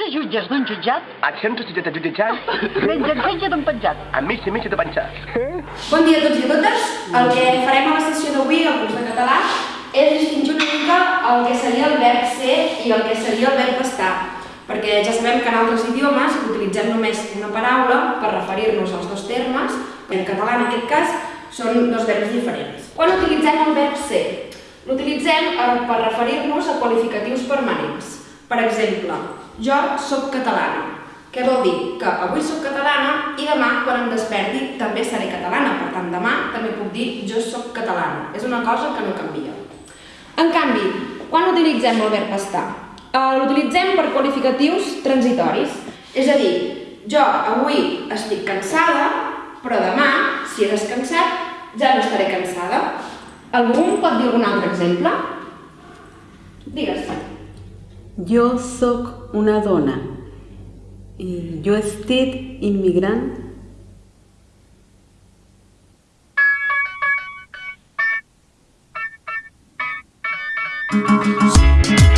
de jutges d'un jutjat? Accions de jutjat Menja setge d'un penjat. amb mig i mig de penjar. Bon dia a tots i a totes. El que farem a la sessió d'avui, al curs de català, és distingir una mica el que seria el verb ser i el que seria el verb estar. Perquè ja sabem que en altres idiomes utilitzem només una paraula per referir-nos als dos termes. En català, en aquest cas, són dos verbs diferents. Quan utilitzem el verb ser? L'utilitzem eh, per referir-nos a qualificatius permanents. Per exemple, jo sóc catalana. Què vol dir? Que avui sóc catalana i demà, quan em desperti, també seré catalana. Per tant, demà també puc dir jo sóc catalana. És una cosa que no canvia. En canvi, quan utilitzem el verb estar? Eh, L'utilitzem per qualificatius transitoris. És a dir, jo avui estic cansada, però demà, si he descansat, ja no estaré cansada. Algú em pot dir algun altre exemple? Digues. Jo sóc una dona. Jo estic immigrant Thank